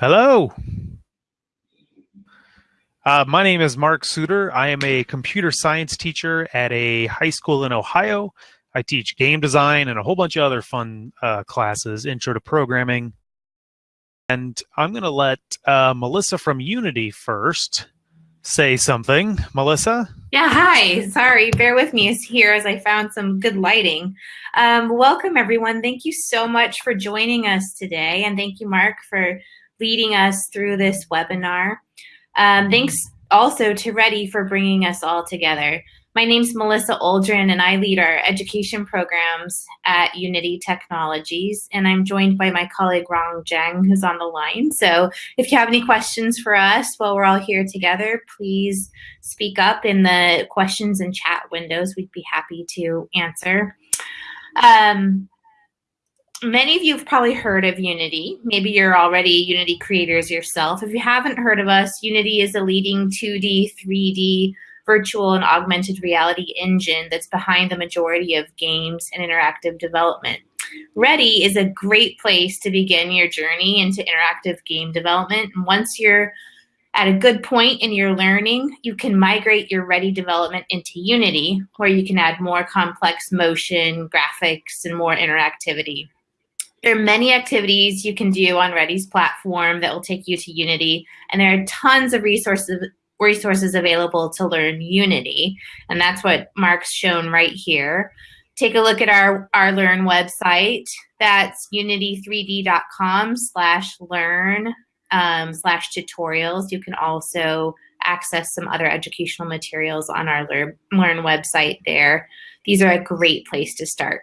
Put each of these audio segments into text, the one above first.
Hello. Uh, my name is Mark Suter. I am a computer science teacher at a high school in Ohio. I teach game design and a whole bunch of other fun uh, classes, intro to programming. And I'm going to let uh, Melissa from Unity first say something. Melissa? Yeah, hi. Sorry, bear with me here as I found some good lighting. Um, welcome, everyone. Thank you so much for joining us today. And thank you, Mark, for leading us through this webinar. Um, thanks also to Ready for bringing us all together. My name is Melissa Oldrin, and I lead our education programs at Unity Technologies. And I'm joined by my colleague Rong Zhang, who's on the line. So if you have any questions for us while we're all here together, please speak up in the questions and chat windows. We'd be happy to answer. Um, many of you have probably heard of Unity. Maybe you're already Unity creators yourself. If you haven't heard of us, Unity is a leading 2D, 3D, virtual and augmented reality engine that's behind the majority of games and interactive development. Ready is a great place to begin your journey into interactive game development. And once you're at a good point in your learning, you can migrate your Ready development into Unity, where you can add more complex motion, graphics, and more interactivity. There are many activities you can do on Ready's platform that will take you to Unity, and there are tons of resources resources available to learn Unity, and that's what Mark's shown right here. Take a look at our, our Learn website. That's unity3d.com slash learn um, slash tutorials. You can also access some other educational materials on our Learn, Learn website there. These are a great place to start.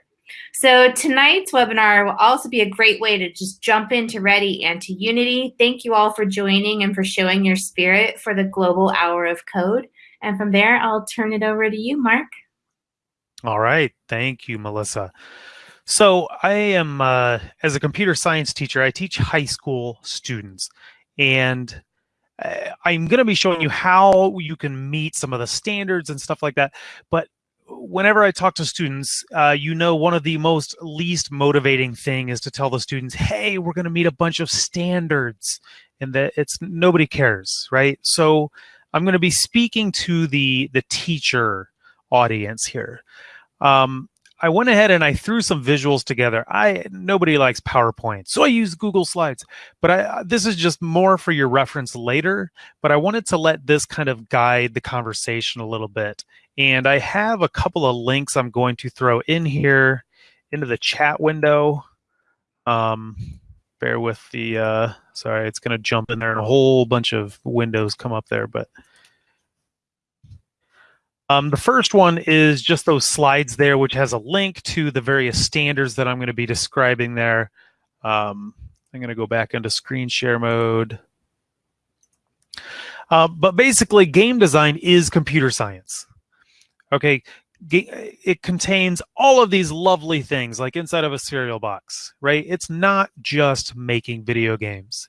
So tonight's webinar will also be a great way to just jump into Ready and to Unity. Thank you all for joining and for showing your spirit for the Global Hour of Code. And from there, I'll turn it over to you, Mark. All right. Thank you, Melissa. So I am, uh, as a computer science teacher, I teach high school students. And uh, I'm going to be showing you how you can meet some of the standards and stuff like that. But whenever I talk to students, uh, you know, one of the most least motivating thing is to tell the students, "Hey, we're going to meet a bunch of standards," and that it's nobody cares, right? So I'm going to be speaking to the the teacher audience here. Um, I went ahead and I threw some visuals together. I nobody likes PowerPoint, so I use Google Slides. But I, this is just more for your reference later. But I wanted to let this kind of guide the conversation a little bit and I have a couple of links I'm going to throw in here into the chat window. Um, bear with the, uh, sorry, it's going to jump in there and a whole bunch of windows come up there. But um, the first one is just those slides there, which has a link to the various standards that I'm going to be describing there. Um, I'm going to go back into screen share mode. Uh, but basically, game design is computer science. Okay, it contains all of these lovely things like inside of a cereal box, right? It's not just making video games.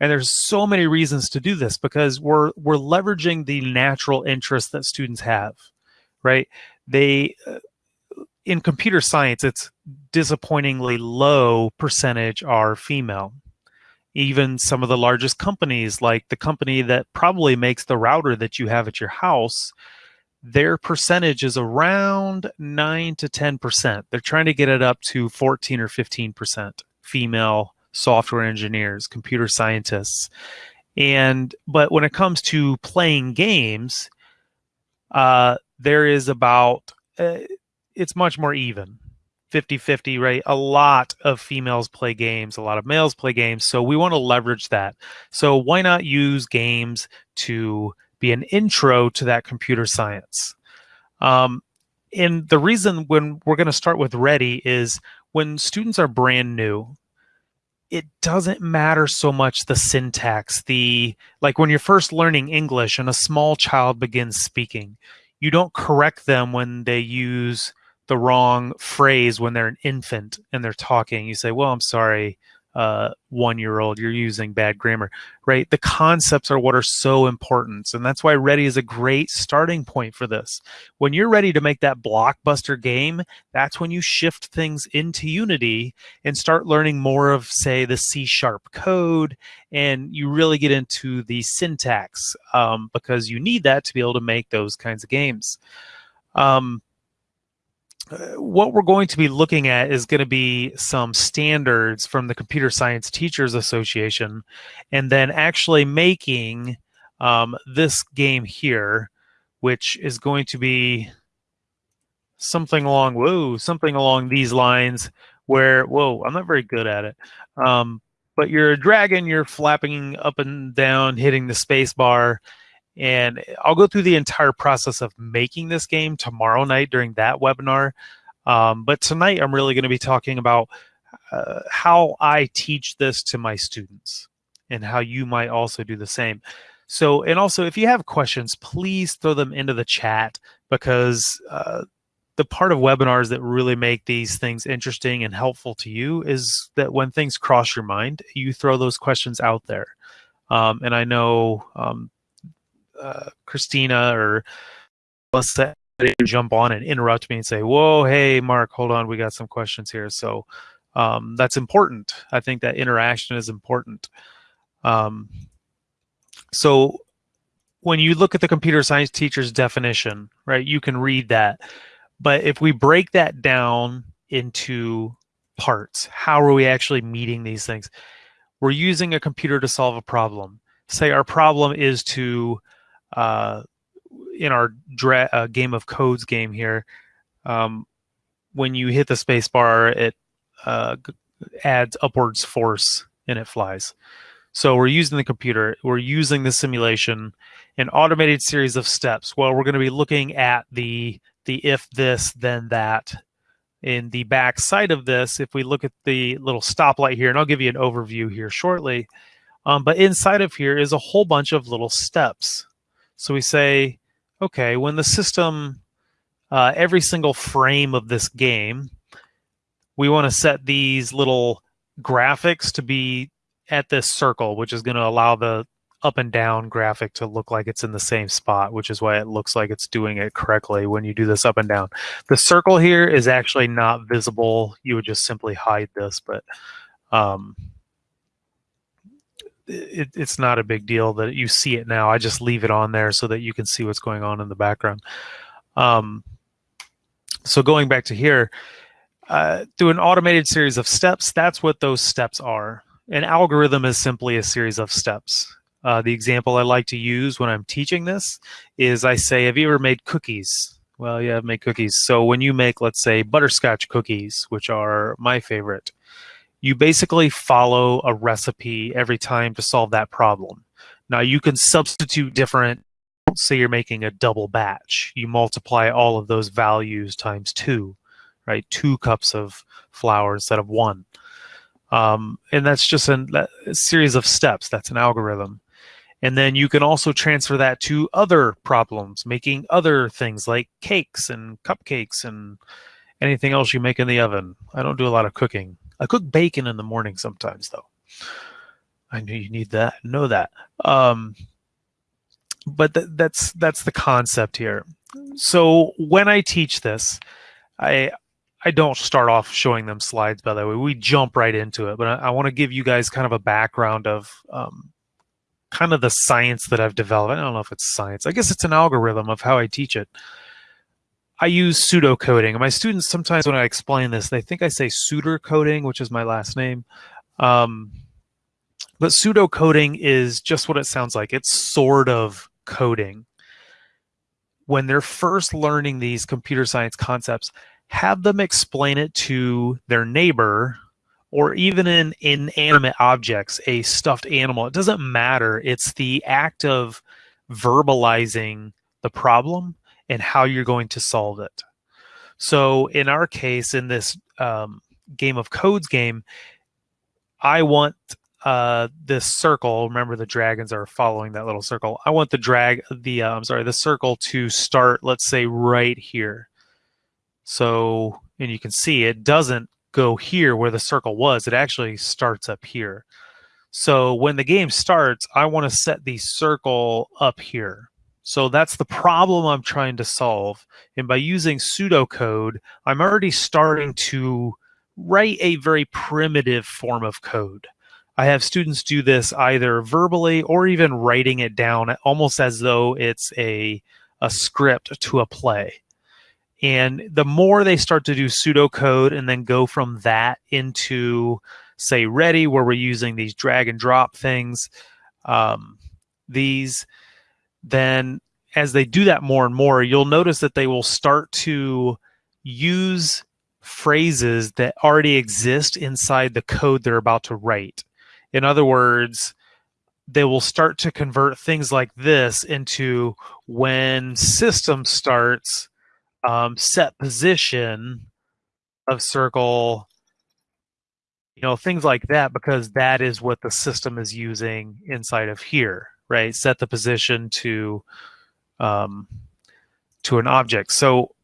And there's so many reasons to do this because we're we're leveraging the natural interest that students have, right? They uh, in computer science, it's disappointingly low percentage are female. Even some of the largest companies, like the company that probably makes the router that you have at your house, their percentage is around 9 to 10%. They're trying to get it up to 14 or 15% female software engineers, computer scientists. And but when it comes to playing games, uh, there is about uh, it's much more even 50 50, right? A lot of females play games, a lot of males play games. So we want to leverage that. So why not use games to be an intro to that computer science. Um, and the reason when we're going to start with Ready is when students are brand new, it doesn't matter so much the syntax, the like when you're first learning English and a small child begins speaking, you don't correct them when they use the wrong phrase when they're an infant and they're talking. You say, "Well, I'm sorry, uh, one year old, you're using bad grammar, right? The concepts are what are so important. And that's why Ready is a great starting point for this. When you're ready to make that blockbuster game, that's when you shift things into Unity and start learning more of, say, the C sharp code. And you really get into the syntax um, because you need that to be able to make those kinds of games. Um, what we're going to be looking at is going to be some standards from the Computer Science Teachers Association, and then actually making um, this game here, which is going to be something along whoa something along these lines where whoa i'm not very good at it. Um, but you're a dragon you're flapping up and down hitting the space bar and I'll go through the entire process of making this game tomorrow night during that webinar. Um, but tonight I'm really going to be talking about uh, how I teach this to my students and how you might also do the same. So, and also if you have questions, please throw them into the chat because uh, the part of webinars that really make these things interesting and helpful to you is that when things cross your mind, you throw those questions out there. Um, and I know um, uh, Christina or Melissa jump on and interrupt me and say, "Whoa, hey, Mark, hold on, we got some questions here." So um, that's important. I think that interaction is important. Um, so when you look at the computer science teacher's definition, right, you can read that. But if we break that down into parts, how are we actually meeting these things? We're using a computer to solve a problem. Say our problem is to uh, in our uh, game of codes game here, um, when you hit the space bar, it uh, adds upwards force and it flies. So we're using the computer, we're using the simulation, an automated series of steps. Well, we're going to be looking at the the if this then that. In the back side of this, if we look at the little stoplight here, and I'll give you an overview here shortly, um, but inside of here is a whole bunch of little steps. So we say, okay, when the system, uh, every single frame of this game, we want to set these little graphics to be at this circle, which is going to allow the up and down graphic to look like it's in the same spot, which is why it looks like it's doing it correctly when you do this up and down. The circle here is actually not visible. You would just simply hide this, but um, it, it's not a big deal that you see it now. I just leave it on there so that you can see what's going on in the background. Um, so going back to here, uh, through an automated series of steps, that's what those steps are. An algorithm is simply a series of steps. Uh, the example I like to use when I'm teaching this is I say, have you ever made cookies? Well, yeah, I've made cookies. So when you make, let's say, butterscotch cookies, which are my favorite, you basically follow a recipe every time to solve that problem. Now you can substitute different, say you're making a double batch. You multiply all of those values times two, right? Two cups of flour instead of one. Um, and that's just an, a series of steps. That's an algorithm. And then you can also transfer that to other problems, making other things like cakes and cupcakes and anything else you make in the oven. I don't do a lot of cooking. I cook bacon in the morning sometimes, though. I know you need that. Know that. Um, but th- that's that's the concept here. So when I teach this, I I don't start off showing them slides. By the way, we jump right into it. But I, I want to give you guys kind of a background of um, kind of the science that I've developed. I don't know if it's science. I guess it's an algorithm of how I teach it. I use pseudocoding. My students sometimes when I explain this, they think I say Suter coding, which is my last name. Um, but pseudocoding is just what it sounds like. It's sort of coding. When they're first learning these computer science concepts, have them explain it to their neighbor or even in inanimate objects, a stuffed animal. It doesn't matter. It's the act of verbalizing the problem and how you're going to solve it. So in our case, in this um, game of codes game, I want uh, this circle. Remember, the dragons are following that little circle. I want the drag, the uh, I'm sorry, the circle to start. Let's say right here. So, and you can see it doesn't go here where the circle was. It actually starts up here. So when the game starts, I want to set the circle up here. So that's the problem I'm trying to solve. And by using pseudocode, I'm already starting to write a very primitive form of code. I have students do this either verbally or even writing it down almost as though it's a, a script to a play. And the more they start to do pseudocode and then go from that into, say, ready, where we're using these drag and drop things, um, these, then as they do that more and more, you'll notice that they will start to use phrases that already exist inside the code they're about to write. In other words, they will start to convert things like this into when system starts um, set position of circle, you know, things like that, because that is what the system is using inside of here, right? Set the position to um, to an object. So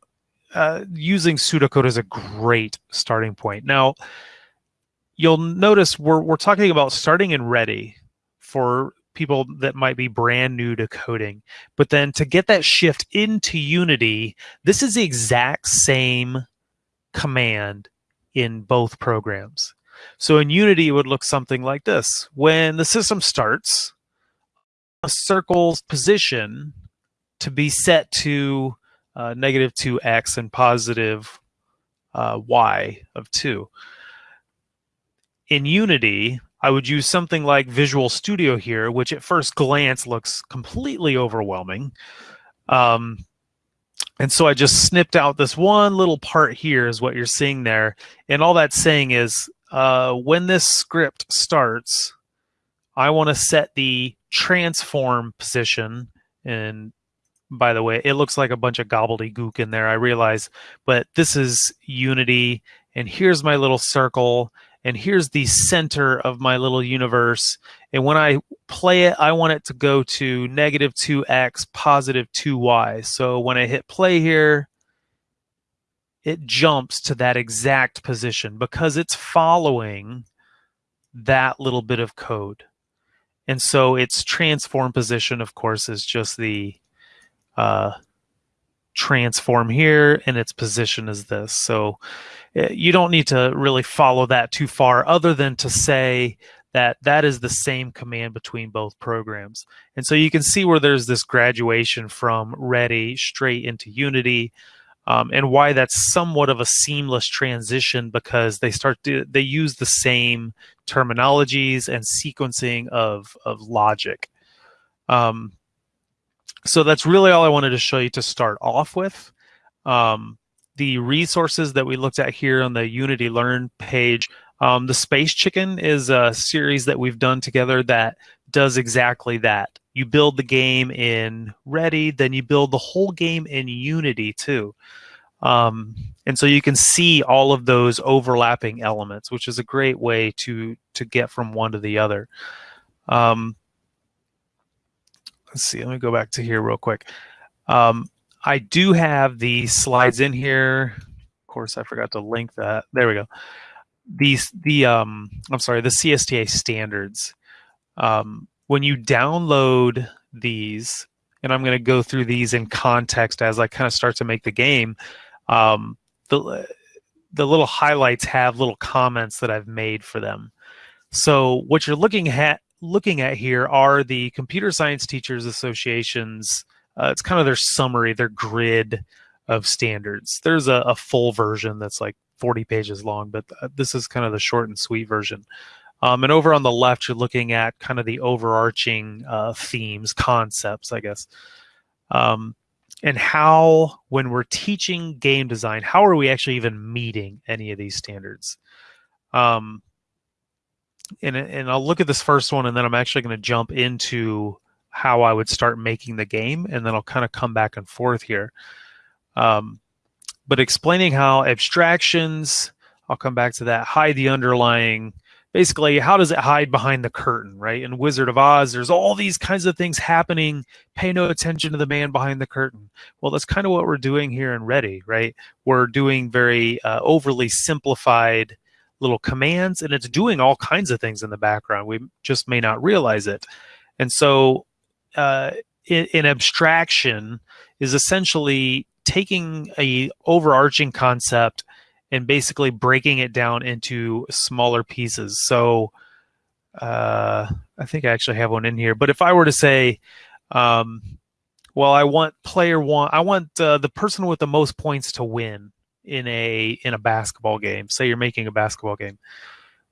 uh, using pseudocode is a great starting point. Now, you'll notice we're, we're talking about starting in ready for people that might be brand new to coding. But then to get that shift into Unity, this is the exact same command in both programs. So in Unity, it would look something like this. When the system starts, circle's position to be set to uh, negative 2x and positive uh, y of 2. In Unity, I would use something like Visual Studio here, which at first glance looks completely overwhelming. Um, and so I just snipped out this one little part here is what you're seeing there. And all that's saying is uh, when this script starts, I want to set the transform position and by the way. It looks like a bunch of gobbledygook in there, I realize, but this is Unity, and here's my little circle, and here's the center of my little universe. And when I play it, I want it to go to negative 2x, positive 2y. So when I hit play here, it jumps to that exact position because it's following that little bit of code. And so its transform position, of course, is just the uh, transform here and its position is this. So eh, you don't need to really follow that too far other than to say that that is the same command between both programs. And so you can see where there's this graduation from ready straight into Unity um, and why that's somewhat of a seamless transition because they start to, they use the same terminologies and sequencing of, of logic. Um, so that's really all I wanted to show you to start off with. Um, the resources that we looked at here on the Unity Learn page, um, the Space Chicken is a series that we've done together that does exactly that. You build the game in Ready, then you build the whole game in Unity too. Um, and so you can see all of those overlapping elements, which is a great way to to get from one to the other. Um, let's see, let me go back to here real quick. Um, I do have the slides in here. Of course, I forgot to link that. There we go. These, the, um, I'm sorry, the CSTA standards. Um, when you download these, and I'm going to go through these in context as I kind of start to make the game, um, the, the little highlights have little comments that I've made for them. So what you're looking at looking at here are the Computer Science Teachers Association's, uh, it's kind of their summary, their grid of standards. There's a, a, full version that's like 40 pages long, but uh, this is kind of the short and sweet version. Um, and over on the left, you're looking at kind of the overarching uh, themes, concepts, I guess. Um, and how, when we're teaching game design, how are we actually even meeting any of these standards? Um, and and I'll look at this first one, and then I'm actually going to jump into how I would start making the game, and then I'll kind of come back and forth here. Um, but explaining how abstractions, I'll come back to that, hide the underlying. Basically how does it hide behind the curtain right? In wizard of oz there's all these kinds of things happening. Pay no attention to the man behind the curtain. Well that's kind of what we're doing here in ready right? We're doing very uh, overly simplified little commands and it's doing all kinds of things in the background. We just may not realize it. And so uh, in abstraction is essentially taking a overarching concept and basically breaking it down into smaller pieces. So uh, I think I actually have one in here. But if I were to say, um, well, I want player one, I want uh, the person with the most points to win in a in a basketball game. Say you're making a basketball game.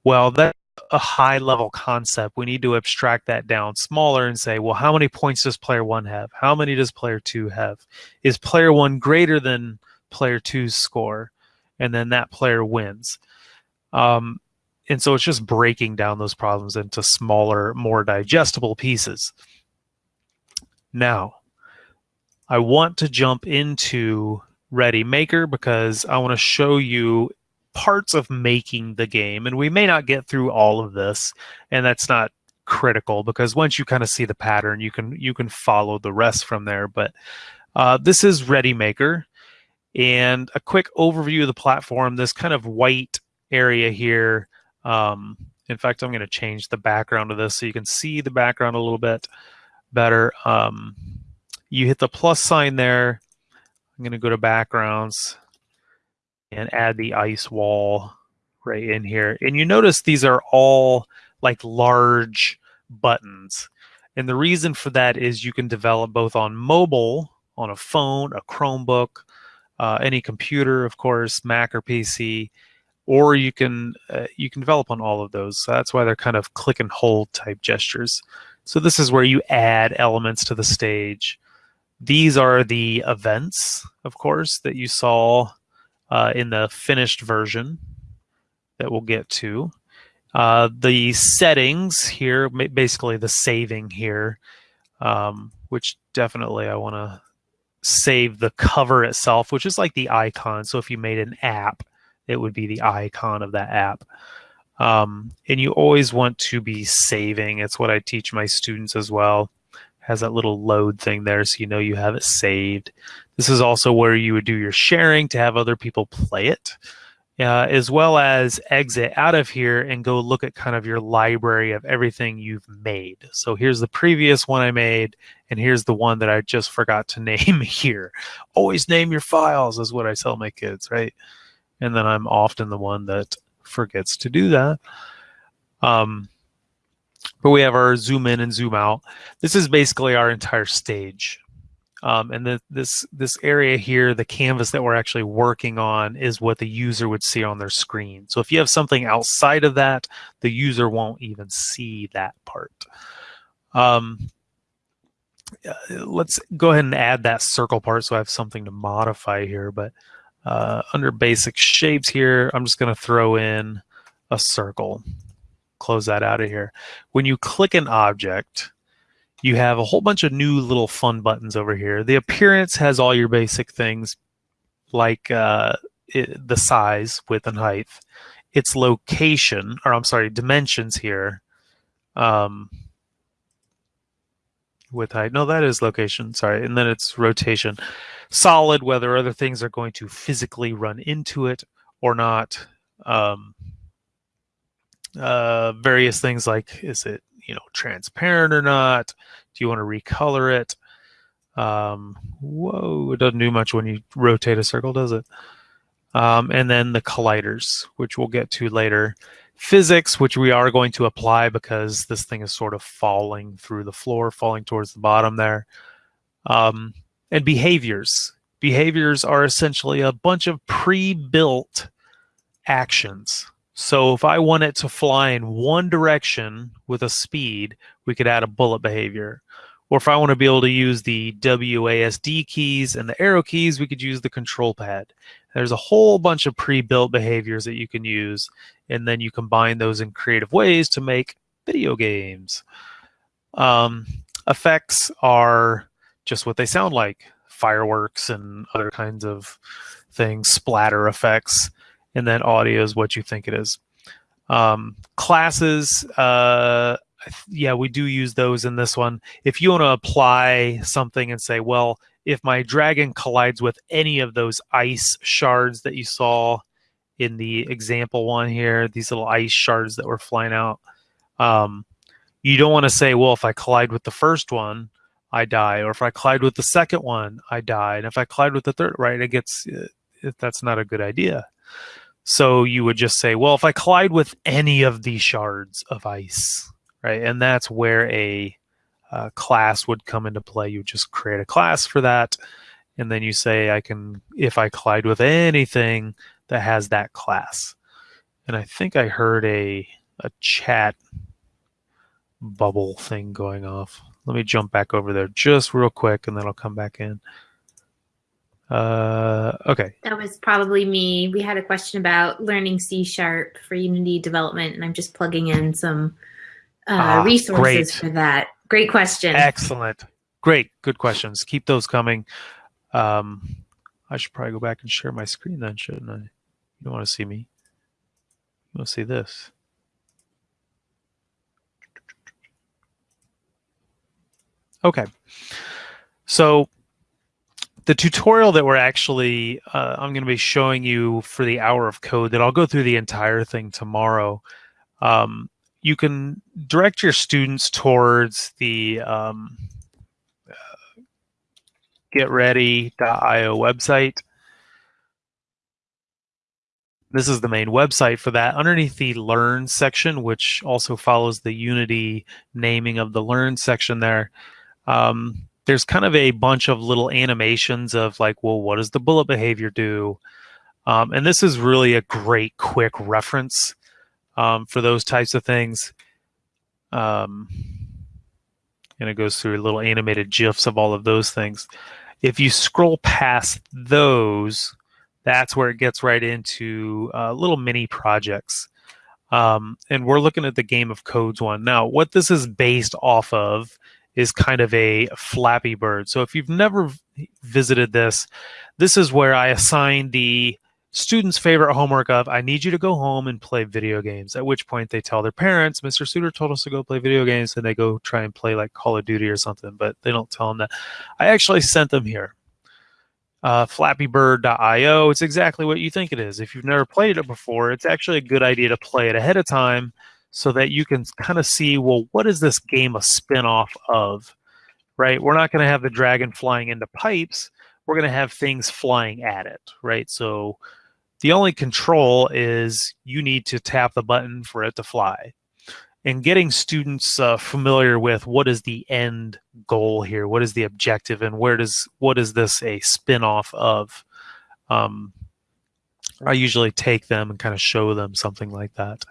Well, that's a high level concept. We need to abstract that down smaller and say, well, how many points does player one have? How many does player two have? Is player one greater than player two's score? And then that player wins. Um, and so it's just breaking down those problems into smaller, more digestible pieces. Now, I want to jump into Ready Maker because I want to show you parts of making the game. And we may not get through all of this, and that's not critical because once you kind of see the pattern, you can you can follow the rest from there. But uh, this is Ready Maker. And a quick overview of the platform, this kind of white area here. Um, in fact, I'm going to change the background of this so you can see the background a little bit better. Um, you hit the plus sign there. I'm going to go to backgrounds and add the ice wall right in here. And you notice these are all like large buttons. And the reason for that is you can develop both on mobile, on a phone, a Chromebook, uh, any computer, of course, Mac or PC, or you can uh, you can develop on all of those. So that's why they're kind of click and hold type gestures. So this is where you add elements to the stage. These are the events, of course, that you saw uh, in the finished version that we'll get to. Uh, the settings here, basically the saving here, um, which definitely I want to save the cover itself, which is like the icon. So if you made an app, it would be the icon of that app. Um, and you always want to be saving. It's what I teach my students as well. Has that little load thing there so you know you have it saved. This is also where you would do your sharing to have other people play it uh, as well as exit out of here and go look at kind of your library of everything you've made. So here's the previous one I made, and here's the one that I just forgot to name here. Always name your files is what I tell my kids, right? And then I'm often the one that forgets to do that. Um, but we have our zoom in and zoom out. This is basically our entire stage. Um, and the, this this area here, the canvas that we're actually working on, is what the user would see on their screen. So if you have something outside of that, the user won't even see that part. Um, uh, let's go ahead and add that circle part so I have something to modify here. But uh, under basic shapes here, I'm just going to throw in a circle. Close that out of here. When you click an object, you have a whole bunch of new little fun buttons over here. The appearance has all your basic things like uh, it, the size, width, and height. Its location, or I'm sorry, dimensions here. Um, height. No, that is location. Sorry. And then it's rotation. Solid, whether other things are going to physically run into it or not. Um, uh, various things like is it you know transparent or not? Do you want to recolor it? Um, whoa, it doesn't do much when you rotate a circle, does it? Um, and then the colliders, which we'll get to later. Physics, which we are going to apply because this thing is sort of falling through the floor, falling towards the bottom there. Um, and behaviors. Behaviors are essentially a bunch of pre-built actions so if I want it to fly in one direction with a speed, we could add a bullet behavior. Or if I want to be able to use the WASD keys and the arrow keys, we could use the control pad. There's a whole bunch of pre-built behaviors that you can use, and then you combine those in creative ways to make video games. Um, effects are just what they sound like, fireworks and other kinds of things, splatter effects and then audio is what you think it is. Um, classes, uh, yeah, we do use those in this one. If you want to apply something and say, well, if my dragon collides with any of those ice shards that you saw in the example one here, these little ice shards that were flying out, um, you don't want to say, well, if I collide with the first one, I die, or if I collide with the second one, I die, and if I collide with the third, right, it gets uh, that's not a good idea. So you would just say, well, if I collide with any of these shards of ice, right, and that's where a uh, class would come into play. You just create a class for that, and then you say, I can, if I collide with anything that has that class. And I think I heard a a chat bubble thing going off. Let me jump back over there just real quick, and then I'll come back in. Uh, okay. That was probably me. We had a question about learning C sharp for Unity development, and I'm just plugging in some uh, ah, resources great. for that. Great question. Excellent. Great. Good questions. Keep those coming. Um, I should probably go back and share my screen then, shouldn't I? You don't want to see me? You want to see this? Okay. So the tutorial that we're actually uh, I'm going to be showing you for the hour of code that I'll go through the entire thing tomorrow. Um, you can direct your students towards the um, uh, getready.io website. This is the main website for that. Underneath the Learn section, which also follows the Unity naming of the Learn section there, um, there's kind of a bunch of little animations of like, well, what does the bullet behavior do? Um, and this is really a great quick reference um, for those types of things. Um, and it goes through little animated GIFs of all of those things. If you scroll past those, that's where it gets right into uh, little mini projects. Um, and we're looking at the Game of Codes one. Now, what this is based off of is kind of a Flappy Bird. So if you've never visited this, this is where I assign the student's favorite homework of I need you to go home and play video games. At which point they tell their parents, Mr. Suter told us to go play video games, and they go try and play like Call of Duty or something, but they don't tell them that. I actually sent them here. Uh, flappybird.io. It's exactly what you think it is. If you've never played it before, it's actually a good idea to play it ahead of time so that you can kind of see, well, what is this game a spin-off of? Right? We're not going to have the dragon flying into pipes. We're going to have things flying at it, right? So the only control is you need to tap the button for it to fly. And getting students uh, familiar with what is the end goal here, what is the objective, and where does what is this a spin-off of? Um, I usually take them and kind of show them something like that.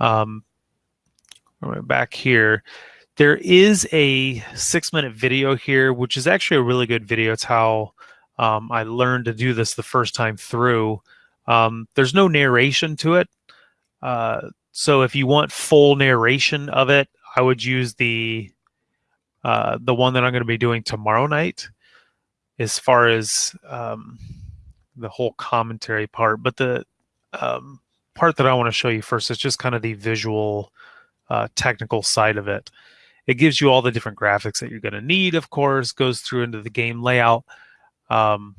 Um, back here, there is a six minute video here, which is actually a really good video. It's how um, I learned to do this the first time through. Um, there's no narration to it. Uh, so if you want full narration of it, I would use the uh, the one that I'm going to be doing tomorrow night as far as um, the whole commentary part. But the um, part that I want to show you first is just kind of the visual uh, technical side of it. It gives you all the different graphics that you're going to need, of course, goes through into the game layout. Um,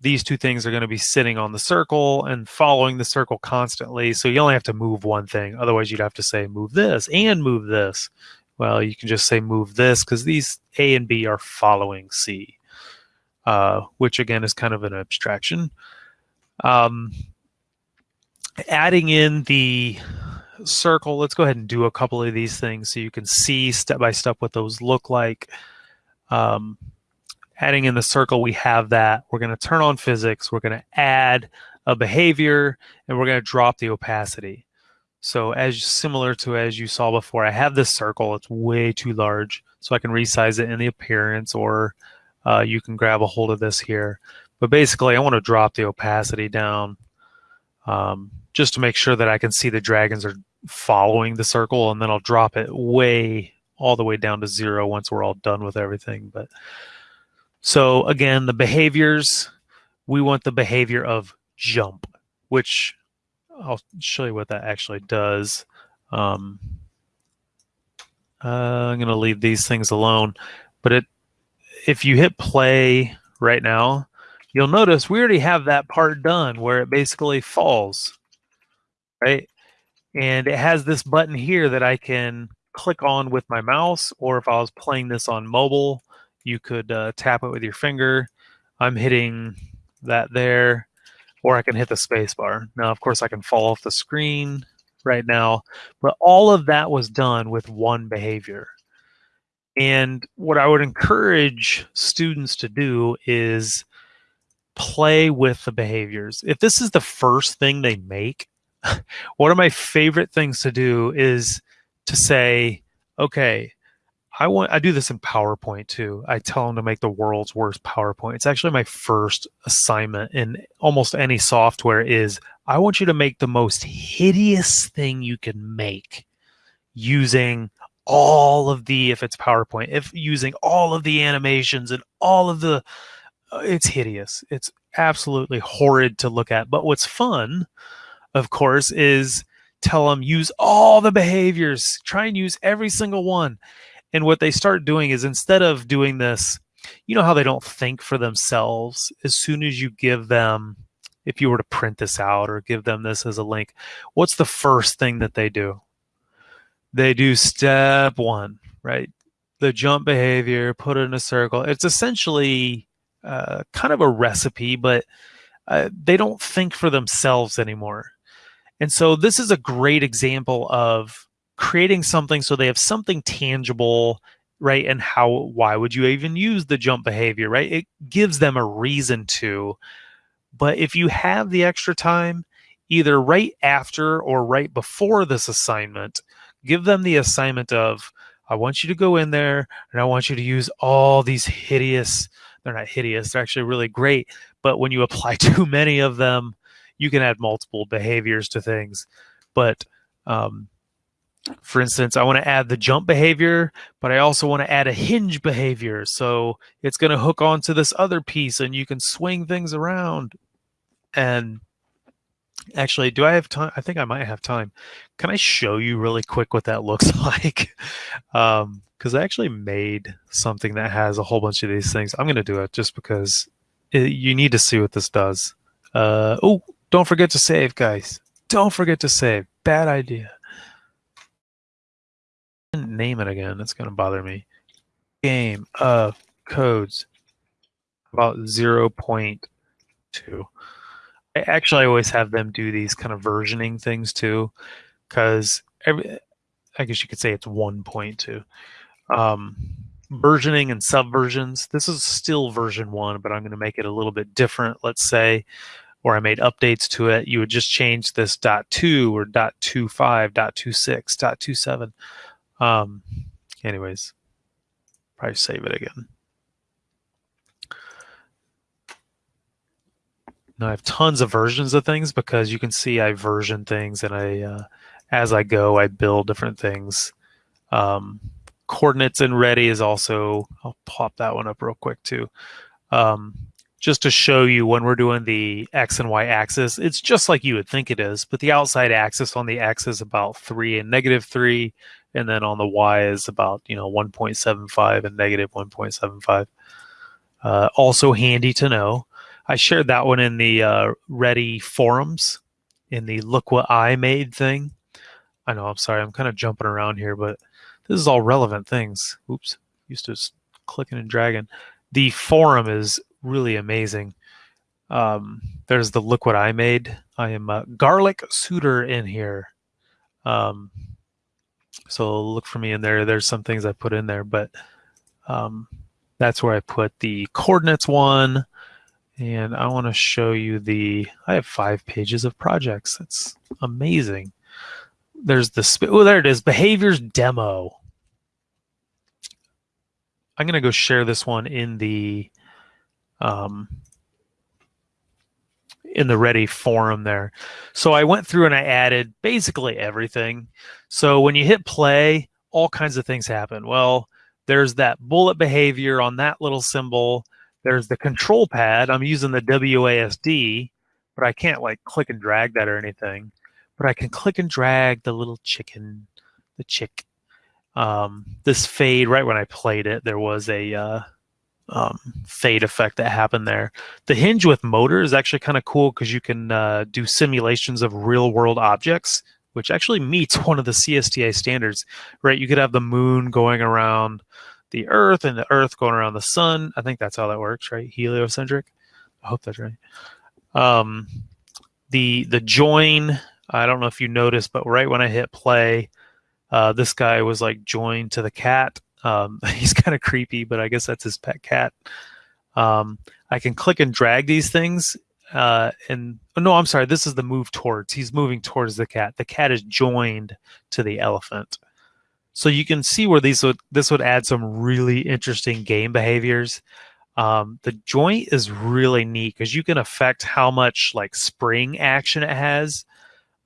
these two things are going to be sitting on the circle and following the circle constantly. So you only have to move one thing. Otherwise, you'd have to say move this and move this. Well, you can just say move this because these A and B are following C, uh, which again is kind of an abstraction. Um, adding in the circle, let's go ahead and do a couple of these things so you can see step by step what those look like. Um, adding in the circle, we have that. We're going to turn on physics. We're going to add a behavior, and we're going to drop the opacity. So as similar to as you saw before, I have this circle. It's way too large, so I can resize it in the appearance, or uh, you can grab a hold of this here. But basically, I want to drop the opacity down um, just to make sure that I can see the dragons are following the circle, and then I'll drop it way all the way down to zero once we're all done with everything. But so again, the behaviors, we want the behavior of jump, which I'll show you what that actually does. Um, uh, I'm going to leave these things alone. But it, if you hit play right now, you'll notice we already have that part done where it basically falls, right? And it has this button here that I can click on with my mouse, or if I was playing this on mobile, you could uh, tap it with your finger. I'm hitting that there, or I can hit the space bar. Now, of course, I can fall off the screen right now, but all of that was done with one behavior. And what I would encourage students to do is play with the behaviors. If this is the first thing they make, one of my favorite things to do is to say, okay, I want I do this in PowerPoint too. I tell them to make the world's worst PowerPoint. It's actually my first assignment in almost any software is I want you to make the most hideous thing you can make using all of the if it's PowerPoint, if using all of the animations and all of the it's hideous. It's absolutely horrid to look at. But what's fun, of course, is tell them use all the behaviors, try and use every single one. And what they start doing is instead of doing this, you know how they don't think for themselves. As soon as you give them, if you were to print this out or give them this as a link, what's the first thing that they do? They do step one, right? The jump behavior, put it in a circle. It's essentially uh, kind of a recipe, but uh, they don't think for themselves anymore. And so this is a great example of creating something so they have something tangible right and how why would you even use the jump behavior right it gives them a reason to but if you have the extra time either right after or right before this assignment give them the assignment of i want you to go in there and i want you to use all these hideous they're not hideous they're actually really great but when you apply too many of them you can add multiple behaviors to things but um, for instance, I want to add the jump behavior, but I also want to add a hinge behavior. So it's going to hook onto this other piece and you can swing things around. And actually, do I have time? I think I might have time. Can I show you really quick what that looks like? um, because I actually made something that has a whole bunch of these things. I'm going to do it just because it, you need to see what this does. Uh, oh, don't forget to save, guys. Don't forget to save. Bad idea name it again. That's going to bother me. Game of codes about 0.2. I actually always have them do these kind of versioning things too, because every, I guess you could say it's 1.2. Um, versioning and subversions. This is still version one, but I'm going to make it a little bit different. Let's say, or I made updates to it. You would just change this dot two or dot two five, dot two six, dot two seven. Um, anyways, probably save it again. Now I have tons of versions of things because you can see I version things and I, uh, as I go, I build different things. Um, coordinates and ready is also, I'll pop that one up real quick too. Um, just to show you when we're doing the X and Y axis, it's just like you would think it is, but the outside axis on the X is about three and negative three, and then on the y is about you know 1.75 and negative 1.75 uh, also handy to know i shared that one in the uh, ready forums in the look what i made thing i know i'm sorry i'm kind of jumping around here but this is all relevant things oops used to clicking and dragging the forum is really amazing um, there's the look what i made i am a garlic Suter in here um, so look for me in there. There's some things I put in there, but um, that's where I put the coordinates one. And I want to show you the, I have five pages of projects. That's amazing. There's the, oh, there it is, behaviors demo. I'm going to go share this one in the, um, in the ready forum there. So I went through and I added basically everything. So when you hit play, all kinds of things happen. Well, there's that bullet behavior on that little symbol. There's the control pad. I'm using the WASD, but I can't like click and drag that or anything. But I can click and drag the little chicken, the chick. Um, this fade, right when I played it, there was a uh, um, fade effect that happened there. The hinge with motor is actually kind of cool because you can uh, do simulations of real world objects, which actually meets one of the CSTA standards, right? You could have the moon going around the Earth and the Earth going around the sun. I think that's how that works, right? Heliocentric. I hope that's right. Um, the the join. I don't know if you noticed, but right when I hit play, uh, this guy was like joined to the cat. Um, he's kind of creepy, but I guess that's his pet cat. Um, I can click and drag these things. Uh, and oh, no, I'm sorry. This is the move towards. He's moving towards the cat. The cat is joined to the elephant. So you can see where these would this would add some really interesting game behaviors. Um, the joint is really neat because you can affect how much like spring action it has.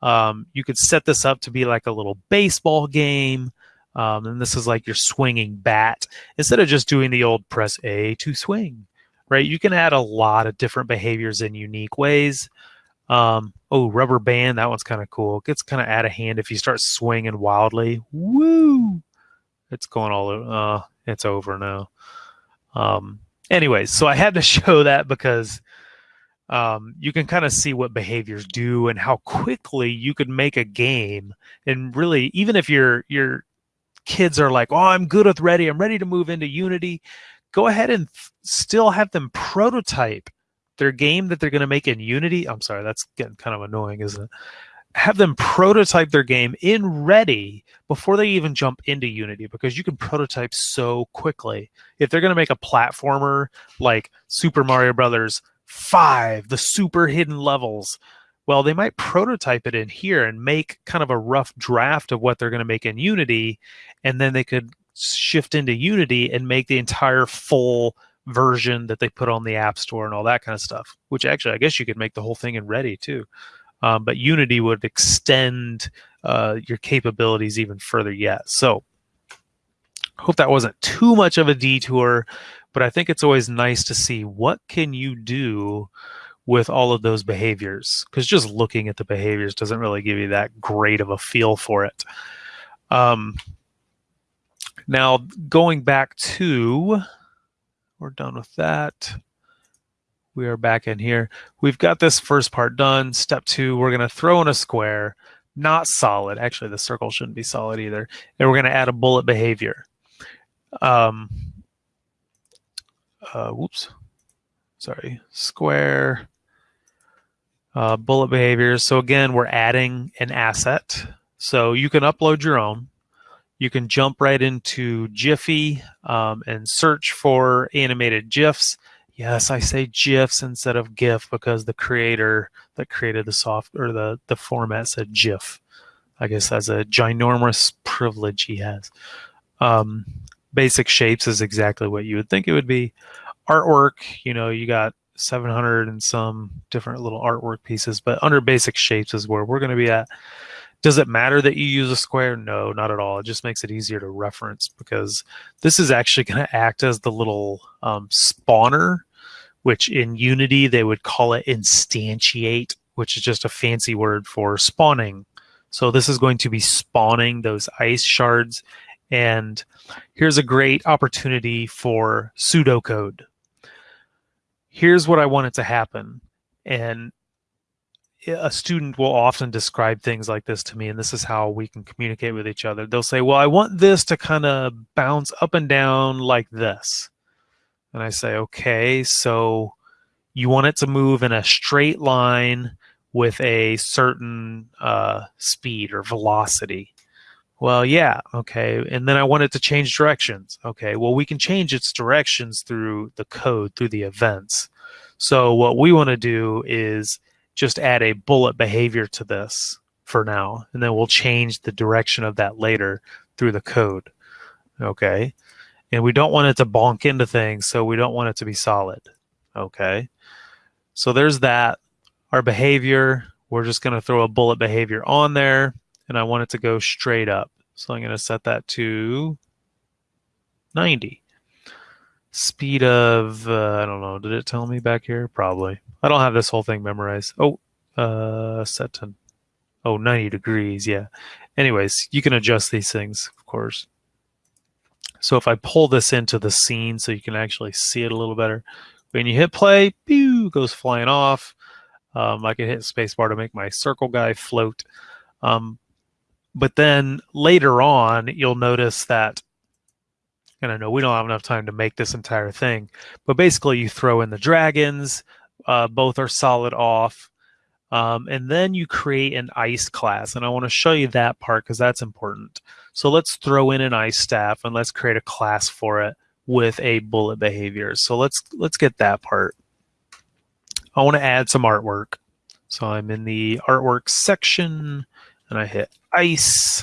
Um, you could set this up to be like a little baseball game. Um, and this is like your swinging bat instead of just doing the old press A to swing, right? You can add a lot of different behaviors in unique ways. Um, oh, rubber band, that one's kind of cool. It gets kind of out of hand if you start swinging wildly. Woo! It's going all over. Uh, it's over now. Um, anyways, so I had to show that because um, you can kind of see what behaviors do and how quickly you could make a game. And really, even if your your kids are like, "Oh, I'm good with Ready. I'm ready to move into Unity," go ahead and still have them prototype their game that they're going to make in Unity. I'm sorry, that's getting kind of annoying, isn't it? have them prototype their game in ready before they even jump into Unity because you can prototype so quickly. If they're going to make a platformer like Super Mario Brothers 5, the super hidden levels, well, they might prototype it in here and make kind of a rough draft of what they're going to make in Unity, and then they could shift into Unity and make the entire full version that they put on the App Store and all that kind of stuff. Which actually, I guess you could make the whole thing in Ready too. Um, but Unity would extend uh, your capabilities even further yet. So hope that wasn't too much of a detour, but I think it's always nice to see what can you do with all of those behaviors because just looking at the behaviors doesn't really give you that great of a feel for it. Um, now, going back to, we're done with that we are back in here. We've got this first part done. Step two, we're going to throw in a square, not solid. Actually, the circle shouldn't be solid either. And we're going to add a bullet behavior. Um, uh, whoops. Sorry. Square, uh, bullet behaviors. So again, we're adding an asset. So you can upload your own. You can jump right into Giphy um, and search for animated GIFs Yes, I say GIFs instead of GIF because the creator that created the soft or the, the format said GIF. I guess that's a ginormous privilege he has. Um, basic shapes is exactly what you would think it would be. Artwork, you know, you got 700 and some different little artwork pieces, but under basic shapes is where we're going to be at. Does it matter that you use a square? No, not at all. It just makes it easier to reference because this is actually going to act as the little um, spawner, which in Unity they would call it instantiate, which is just a fancy word for spawning. So this is going to be spawning those ice shards. And here's a great opportunity for pseudocode. Here's what I want it to happen. And a student will often describe things like this to me, and this is how we can communicate with each other. They'll say, Well, I want this to kind of bounce up and down like this. And I say, Okay, so you want it to move in a straight line with a certain uh, speed or velocity. Well, yeah, okay. And then I want it to change directions. Okay, well, we can change its directions through the code, through the events. So, what we want to do is just add a bullet behavior to this for now, and then we'll change the direction of that later through the code. Okay. And we don't want it to bonk into things, so we don't want it to be solid. Okay. So there's that. Our behavior, we're just going to throw a bullet behavior on there, and I want it to go straight up. So I'm going to set that to 90 speed of uh, I don't know. Did it tell me back here? Probably. I don't have this whole thing memorized. Oh, uh, set to Oh, 90 degrees, yeah. Anyways, you can adjust these things, of course. So if I pull this into the scene so you can actually see it a little better, when you hit play, pew, goes flying off. Um, I can hit spacebar to make my circle guy float. Um, but then later on, you'll notice that, and I know we don't have enough time to make this entire thing, but basically you throw in the dragons, uh, both are solid off, um, and then you create an ice class. And I want to show you that part because that's important. So let's throw in an ice staff and let's create a class for it with a bullet behavior. So let's let's get that part. I want to add some artwork. So I'm in the artwork section and I hit ice.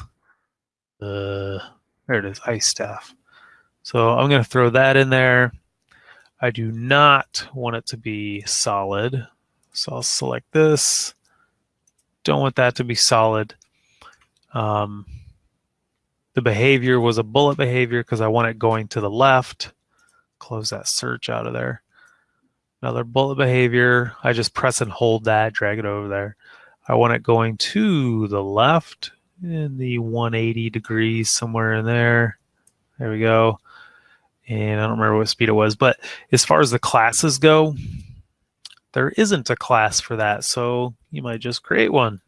Uh, there it is, ice staff. So I'm going to throw that in there. I do not want it to be solid. So I'll select this. Don't want that to be solid. Um, the behavior was a bullet behavior because I want it going to the left. Close that search out of there. Another bullet behavior. I just press and hold that, drag it over there. I want it going to the left in the 180 degrees, somewhere in there. There we go. And I don't remember what speed it was, but as far as the classes go, there isn't a class for that. So you might just create one.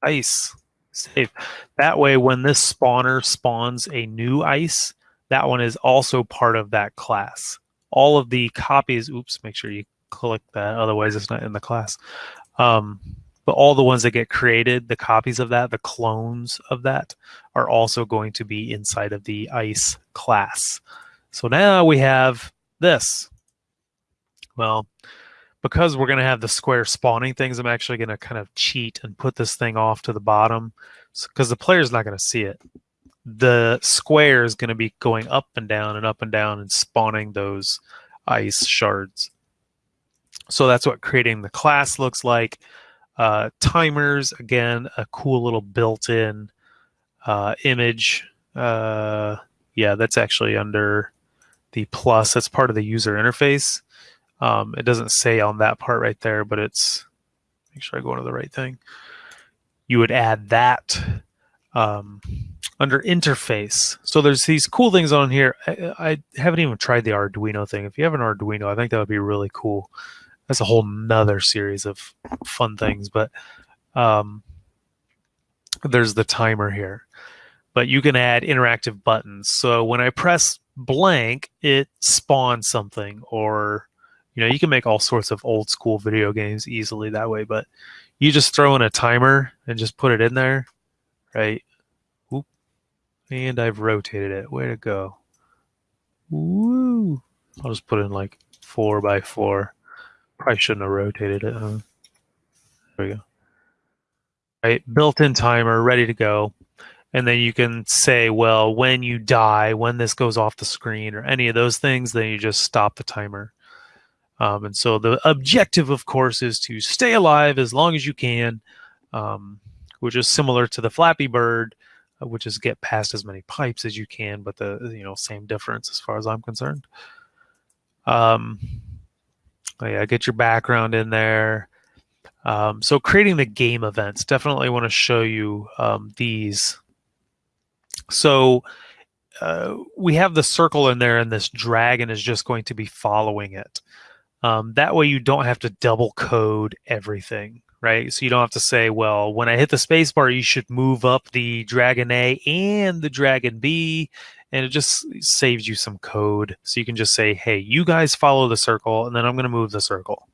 Ice. Save. That way, when this spawner spawns a new ice, that one is also part of that class. All of the copies, oops, make sure you click that, otherwise it's not in the class. Um, but all the ones that get created, the copies of that, the clones of that, are also going to be inside of the ice class. So now we have this. Well, because we're going to have the square spawning things, I'm actually going to kind of cheat and put this thing off to the bottom because the player's not going to see it. The square is going to be going up and down and up and down and spawning those ice shards. So that's what creating the class looks like. Uh, timers, again, a cool little built-in uh, image. Uh, yeah, that's actually under the plus. That's part of the user interface. Um, it doesn't say on that part right there, but it's, make sure I go into the right thing. You would add that um, under interface. So there's these cool things on here. I, I, haven't even tried the Arduino thing. If you have an Arduino, I think that would be really cool. That's a whole nother series of fun things, but um, there's the timer here. But you can add interactive buttons. So when I press blank, it spawns something or you know, you can make all sorts of old school video games easily that way, but you just throw in a timer and just put it in there, right? Whoop. And I've rotated it. Way to go. Woo. I'll just put in like four by four. Probably shouldn't have rotated it, huh? There we go. Right, built-in timer, ready to go. And then you can say, well, when you die, when this goes off the screen or any of those things, then you just stop the timer. Um, and so the objective, of course, is to stay alive as long as you can, um, which is similar to the Flappy Bird, uh, which is get past as many pipes as you can, but the you know same difference as far as I'm concerned. Um, oh yeah, get your background in there. Um, so creating the game events, definitely want to show you um, these. So uh, we have the circle in there, and this dragon is just going to be following it. Um, that way you don't have to double code everything, right? So you don't have to say, well, when I hit the spacebar, you should move up the Dragon A and the Dragon B, and it just saves you some code. So you can just say, hey, you guys follow the circle, and then I'm going to move the circle,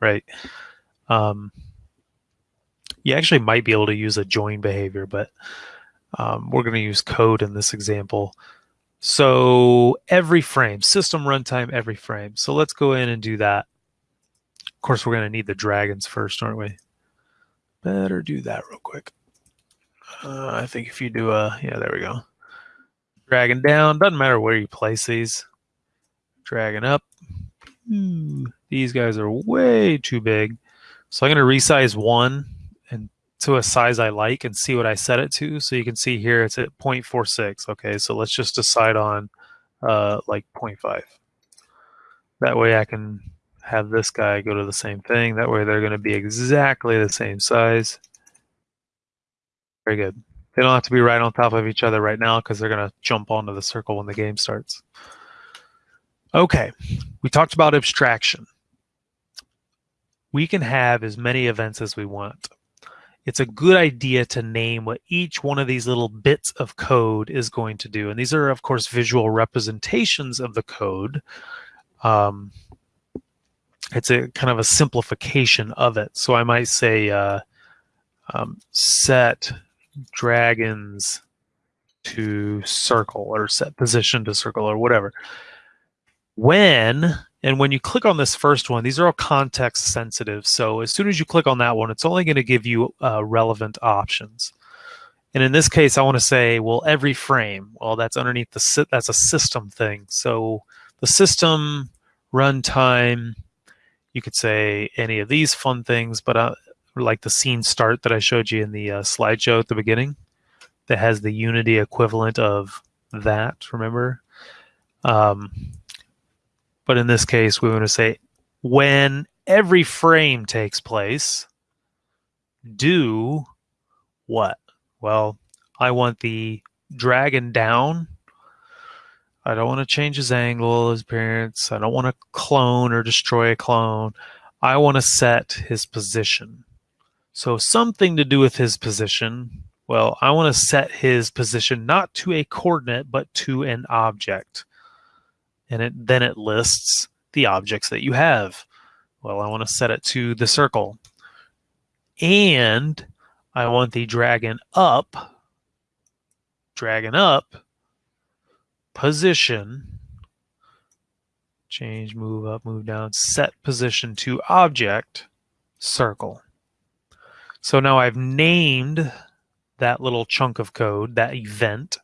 right? Um, you actually might be able to use a join behavior, but um, we're going to use code in this example. So every frame, system runtime every frame. So let's go in and do that. Of course, we're going to need the dragons first, aren't we? Better do that real quick. Uh, I think if you do a, yeah, there we go. Dragging down, doesn't matter where you place these. Dragging up. Ooh, these guys are way too big. So I'm going to resize one and to a size I like and see what I set it to. So you can see here it's at 0.46. Okay, so let's just decide on uh, like 0.5. That way I can have this guy go to the same thing. That way they're going to be exactly the same size. Very good. They don't have to be right on top of each other right now because they're going to jump onto the circle when the game starts. Okay, we talked about abstraction. We can have as many events as we want. It's a good idea to name what each one of these little bits of code is going to do. And these are, of course, visual representations of the code. Um, it's a kind of a simplification of it. So I might say uh, um, set dragons to circle or set position to circle or whatever. When, and when you click on this first one, these are all context sensitive. So as soon as you click on that one, it's only going to give you uh, relevant options. And in this case, I want to say, well, every frame. Well, that's underneath the, that's a system thing. So the system runtime, you could say any of these fun things, but uh, like the scene start that I showed you in the uh, slideshow at the beginning that has the Unity equivalent of that, remember? Um, but in this case, we want to say when every frame takes place, do what? Well, I want the dragon down. I don't want to change his angle, his appearance. I don't want to clone or destroy a clone. I want to set his position. So something to do with his position. Well, I want to set his position not to a coordinate, but to an object. And it, then it lists the objects that you have. Well, I want to set it to the circle. And I want the dragon up, dragon up, position, change, move up, move down, set position to object, circle. So now I've named that little chunk of code, that event,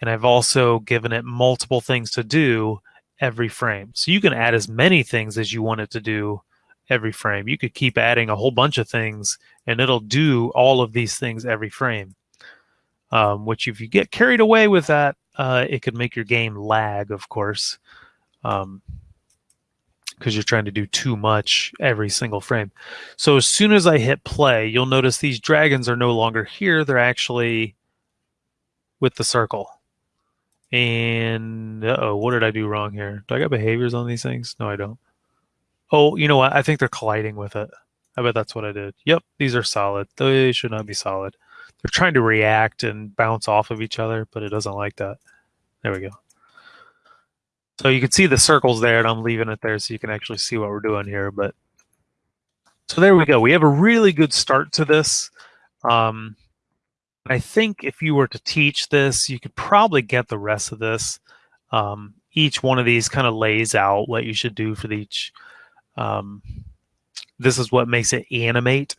and I've also given it multiple things to do every frame. So you can add as many things as you want it to do every frame. You could keep adding a whole bunch of things and it'll do all of these things every frame. Um, which if you get carried away with that, uh, it could make your game lag, of course. Um, because you're trying to do too much every single frame. So as soon as I hit play, you'll notice these dragons are no longer here. They're actually with the circle. And oh, what did I do wrong here? Do I got behaviors on these things? No, I don't. Oh, you know what? I think they're colliding with it. I bet that's what I did. Yep, these are solid. They should not be solid. They're trying to react and bounce off of each other, but it doesn't like that. There we go. So you can see the circles there, and I'm leaving it there so you can actually see what we're doing here. But so there we go. We have a really good start to this. Um, I think if you were to teach this, you could probably get the rest of this. Um, each one of these kind of lays out what you should do for each. Um, this is what makes it animate.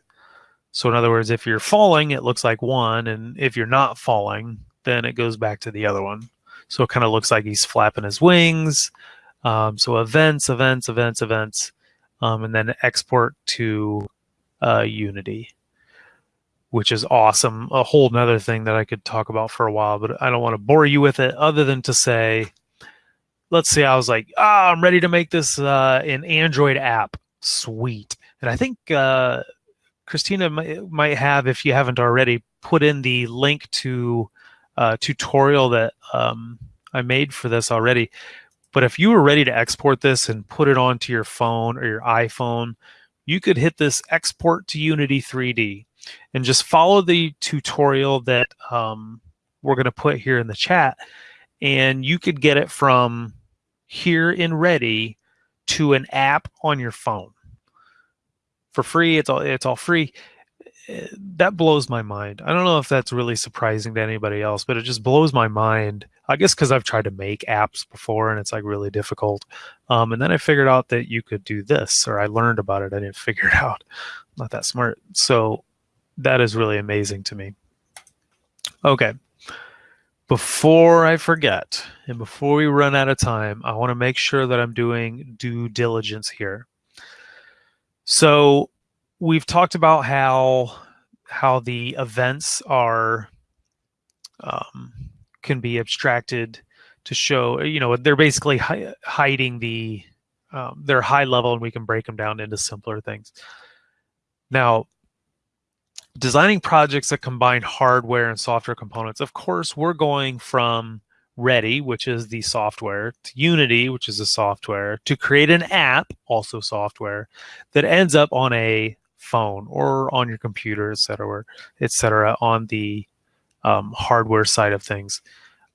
So in other words, if you're falling, it looks like one, and if you're not falling, then it goes back to the other one. So it kind of looks like he's flapping his wings. Um, so events, events, events, events, um, and then export to uh, Unity, which is awesome. A whole nother thing that I could talk about for a while, but I don't want to bore you with it other than to say, let's say I was like, ah, I'm ready to make this uh, an Android app. Sweet. And I think uh, Christina might have, if you haven't already, put in the link to uh, tutorial that um, I made for this already. But if you were ready to export this and put it onto your phone or your iPhone, you could hit this export to Unity 3D and just follow the tutorial that um, we're going to put here in the chat. And you could get it from here in Ready to an app on your phone for free. It's all it's all free that blows my mind. I don't know if that's really surprising to anybody else, but it just blows my mind. I guess because I've tried to make apps before and it's like really difficult. Um, and then I figured out that you could do this, or I learned about it. I didn't figure it out. I'm not that smart. So that is really amazing to me. Okay. Before I forget, and before we run out of time, I want to make sure that I'm doing due diligence here. So we've talked about how how the events are um, can be abstracted to show you know they're basically hi hiding the um, they're high level and we can break them down into simpler things now designing projects that combine hardware and software components. Of course, we're going from Ready, which is the software, to Unity, which is the software, to create an app, also software, that ends up on a phone or on your computer, et cetera, et cetera, on the um, hardware side of things.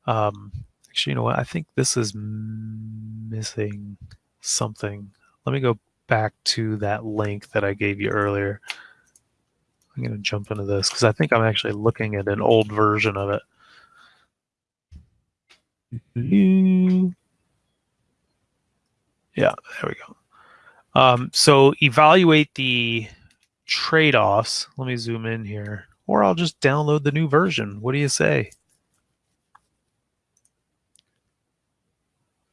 Um, actually, you know what? I think this is missing something. Let me go back to that link that I gave you earlier. I'm going to jump into this because I think I'm actually looking at an old version of it. Yeah, there we go. Um, so evaluate the trade-offs. Let me zoom in here. Or I'll just download the new version. What do you say?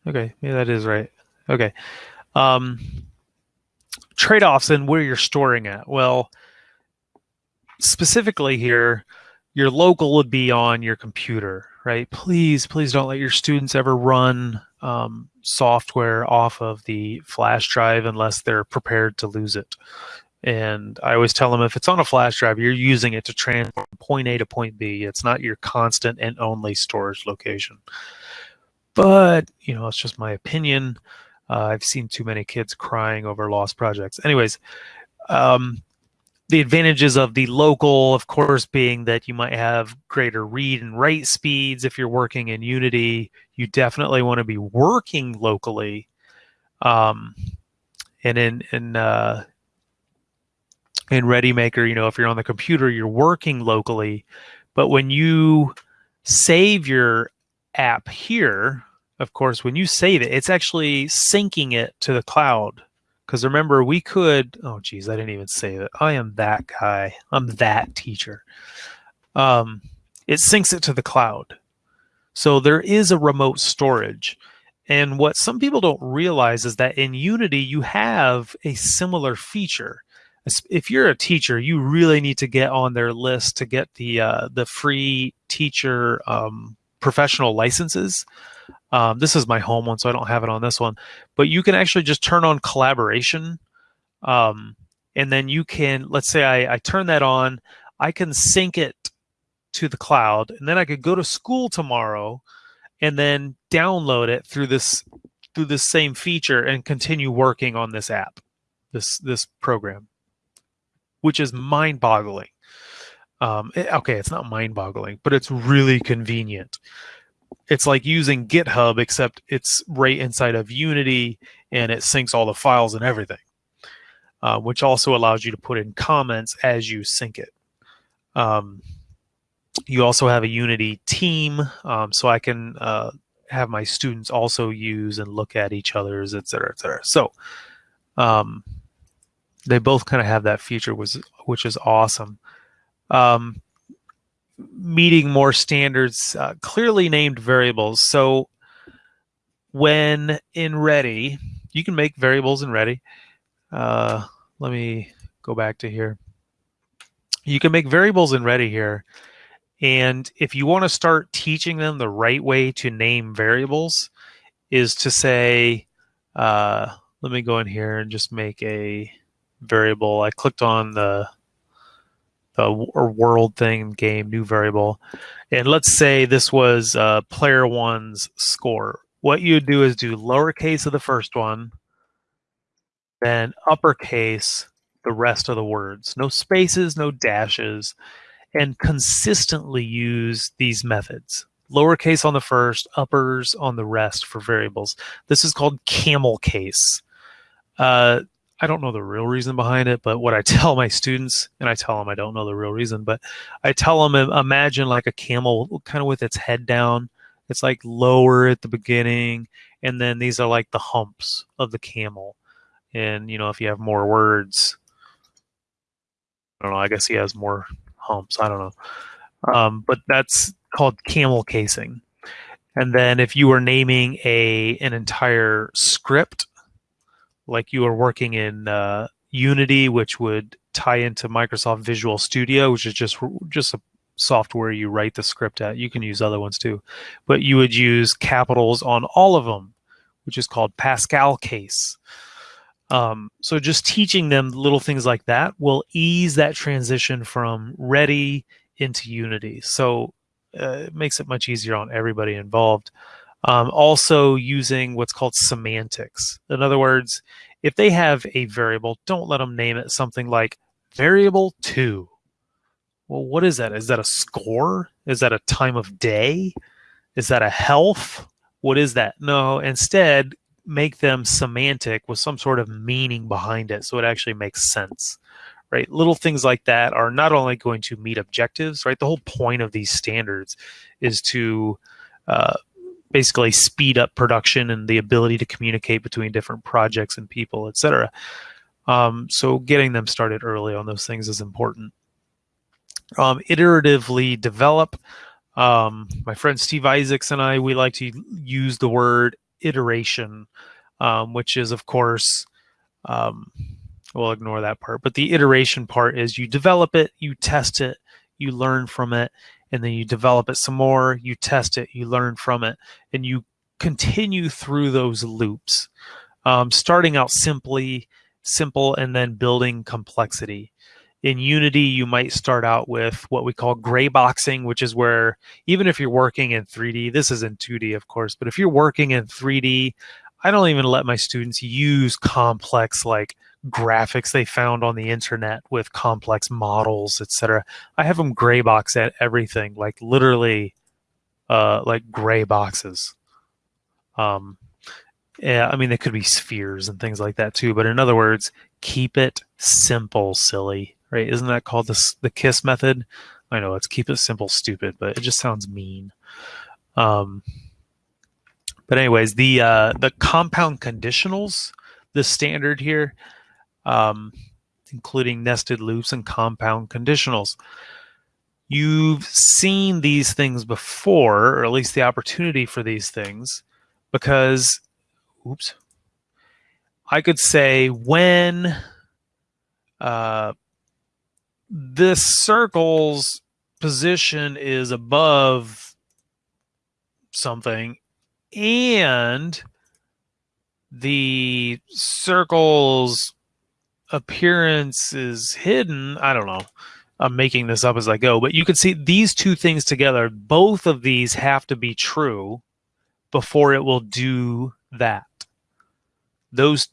Okay, yeah, that is right. Okay. Um, trade-offs and where you're storing at. Well, specifically here, your local would be on your computer, right? Please, please don't let your students ever run um, software off of the flash drive unless they're prepared to lose it. And I always tell them if it's on a flash drive, you're using it to transfer point A to point B. It's not your constant and only storage location. But, you know, it's just my opinion. Uh, I've seen too many kids crying over lost projects. Anyways, um, the advantages of the local, of course, being that you might have greater read and write speeds if you're working in Unity. You definitely want to be working locally. Um, and in in uh, in ReadyMaker, you know, if you're on the computer, you're working locally. But when you save your app here, of course, when you save it, it's actually syncing it to the cloud. Because remember, we could, oh, geez, I didn't even save it. I am that guy. I'm that teacher. Um, it syncs it to the cloud. So there is a remote storage. And what some people don't realize is that in Unity, you have a similar feature. If you're a teacher, you really need to get on their list to get the uh, the free teacher um, professional licenses. Um, this is my home one, so I don't have it on this one. But you can actually just turn on collaboration. Um, and then you can, let's say I, I turn that on, I can sync it to the cloud. And then I could go to school tomorrow and then download it through this through this same feature and continue working on this app, this this program, which is mind-boggling. Um, it, okay, it's not mind-boggling, but it's really convenient it's like using GitHub, except it's right inside of Unity and it syncs all the files and everything, uh, which also allows you to put in comments as you sync it. Um, you also have a Unity team, um, so I can uh, have my students also use and look at each other's, et cetera, et cetera. So um, they both kind of have that feature, was which is awesome. Um, meeting more standards, uh, clearly named variables. So when in Ready, you can make variables in Ready. Uh, let me go back to here. You can make variables in Ready here. And if you want to start teaching them the right way to name variables, is to say, uh, let me go in here and just make a variable. I clicked on the a world thing game new variable. And let's say this was uh, player one's score. What you do is do lowercase of the first one then uppercase the rest of the words. No spaces no dashes and consistently use these methods. Lowercase on the first uppers on the rest for variables. This is called camel case. Uh, I don't know the real reason behind it, but what I tell my students, and I tell them I don't know the real reason, but I tell them imagine like a camel kind of with its head down. It's like lower at the beginning, and then these are like the humps of the camel. And you know, if you have more words, I don't know. I guess he has more humps. I don't know. Um, but that's called camel casing. And then if you were naming a an entire script like you are working in uh, Unity, which would tie into Microsoft Visual Studio, which is just just a software you write the script at. You can use other ones too, but you would use capitals on all of them, which is called Pascal case. Um, so just teaching them little things like that will ease that transition from ready into Unity. So uh, it makes it much easier on everybody involved. Um, also using what's called semantics. In other words, if they have a variable, don't let them name it something like variable two. Well, what is that? Is that a score? Is that a time of day? Is that a health? What is that? No, instead, make them semantic with some sort of meaning behind it so it actually makes sense right little things like that are not only going to meet objectives right the whole point of these standards is to uh, basically speed up production and the ability to communicate between different projects and people etc um, so getting them started early on those things is important um, iteratively develop um, my friend steve isaacs and i we like to use the word iteration, um, which is, of course, um, we'll ignore that part. But the iteration part is you develop it, you test it, you learn from it, and then you develop it some more, you test it, you learn from it, and you continue through those loops, um, starting out simply simple and then building complexity. In Unity, you might start out with what we call gray boxing, which is where even if you're working in 3D, this is in 2D, of course, but if you're working in 3D, I don't even let my students use complex like graphics they found on the internet with complex models, etc. I have them gray box at everything, like literally, uh, like gray boxes. Um, yeah, I mean they could be spheres and things like that too. But in other words, keep it simple, silly right? Isn't that called the the KISS method? I know it's keep it simple, stupid, but it just sounds mean. Um, but anyways, the uh, the compound conditionals, the standard here, um, including nested loops and compound conditionals. You've seen these things before, or at least the opportunity for these things, because, oops, I could say when uh, this circle's position is above something and the circle's appearance is hidden i don't know i'm making this up as i go but you can see these two things together both of these have to be true before it will do that those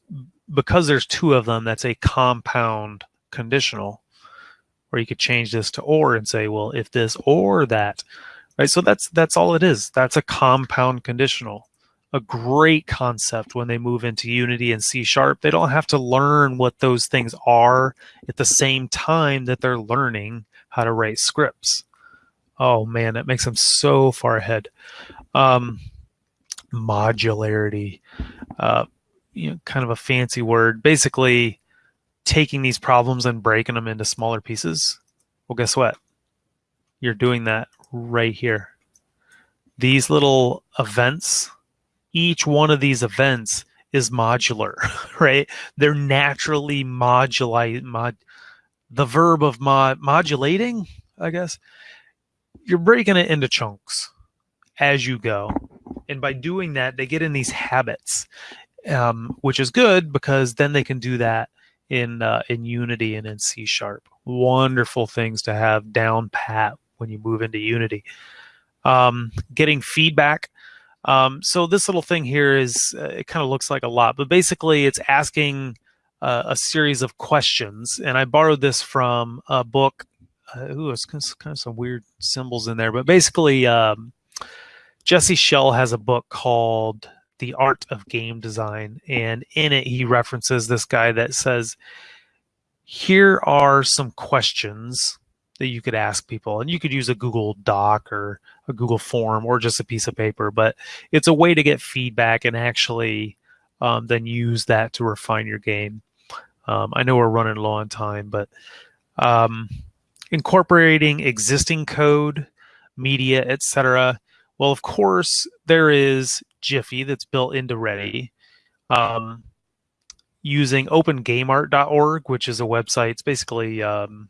because there's two of them that's a compound conditional or you could change this to or and say, well, if this or that, right? So that's that's all it is. That's a compound conditional. A great concept when they move into Unity and C Sharp. They don't have to learn what those things are at the same time that they're learning how to write scripts. Oh man, that makes them so far ahead. Um, modularity, uh, you know, kind of a fancy word. Basically, taking these problems and breaking them into smaller pieces, well, guess what? You're doing that right here. These little events, each one of these events is modular, right? They're naturally modulate, mod, the verb of mod, modulating, I guess. You're breaking it into chunks as you go. And by doing that, they get in these habits, um, which is good because then they can do that in uh, in Unity and in C Sharp. Wonderful things to have down pat when you move into Unity. Um, getting feedback. Um, so this little thing here is uh, it kind of looks like a lot, but basically it's asking uh, a series of questions. And I borrowed this from a book. Uh, ooh, it's kind of some weird symbols in there, but basically um, Jesse Schell has a book called the art of game design and in it he references this guy that says here are some questions that you could ask people and you could use a google doc or a google form or just a piece of paper but it's a way to get feedback and actually um, then use that to refine your game um, i know we're running low on time but um, incorporating existing code media etc well of course there is Giphy that's built into Ready. Um, using opengameart.org, which is a website. It's basically um,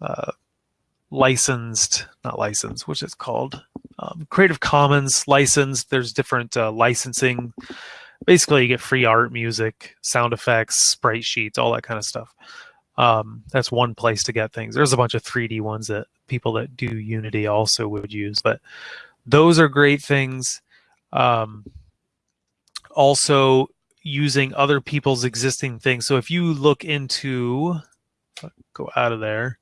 uh, licensed, not licensed, which is called um, Creative Commons licensed. There's different uh, licensing basically you get free art, music, sound effects, sprite sheets, all that kind of stuff. Um, that's one place to get things. There's a bunch of 3D ones that people that do Unity also would use, but those are great things. Um, also using other people's existing things. So if you look into, go out of there,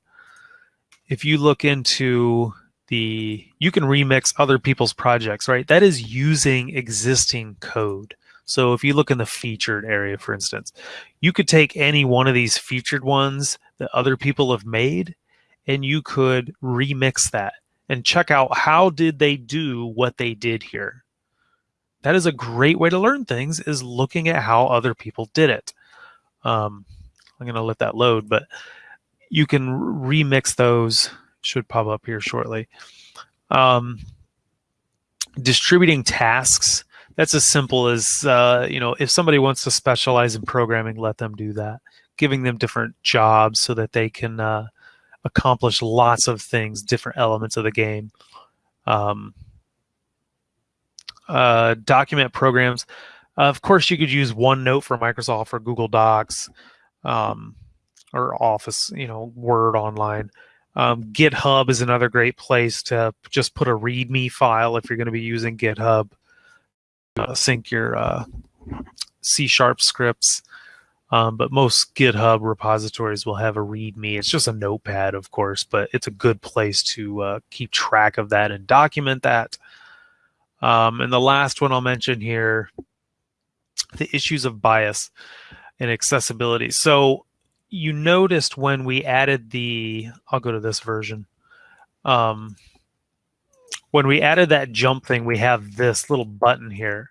if you look into the, you can remix other people's projects, right? That is using existing code. So if you look in the featured area, for instance, you could take any one of these featured ones that other people have made and you could remix that and check out how did they do what they did here. That is a great way to learn things is looking at how other people did it. Um, I'm going to let that load, but you can remix those. Should pop up here shortly. Um, distributing tasks that's as simple as uh, you know if somebody wants to specialize in programming let them do that giving them different jobs so that they can uh, accomplish lots of things different elements of the game um, uh, document programs of course you could use onenote for microsoft or google docs um, or office you know word online um, github is another great place to just put a readme file if you're going to be using github uh, sync your uh, C sharp scripts. Um, but most GitHub repositories will have a README. It's just a notepad, of course, but it's a good place to uh, keep track of that and document that. Um, and the last one I'll mention here, the issues of bias and accessibility. So you noticed when we added the, I'll go to this version. Um, when we added that jump thing, we have this little button here.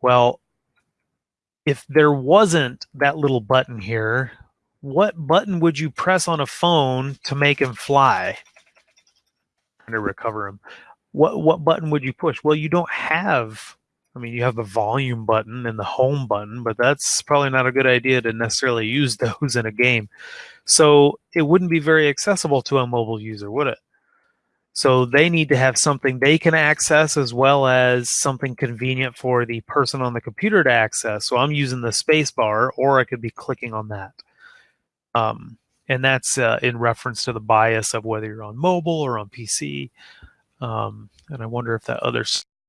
Well, if there wasn't that little button here, what button would you press on a phone to make him fly? To recover him. What what button would you push? Well, you don't have I mean, you have the volume button and the home button, but that's probably not a good idea to necessarily use those in a game. So it wouldn't be very accessible to a mobile user, would it? So they need to have something they can access as well as something convenient for the person on the computer to access. So I'm using the space bar or I could be clicking on that. Um, and that's uh, in reference to the bias of whether you're on mobile or on PC. Um, and I wonder if that other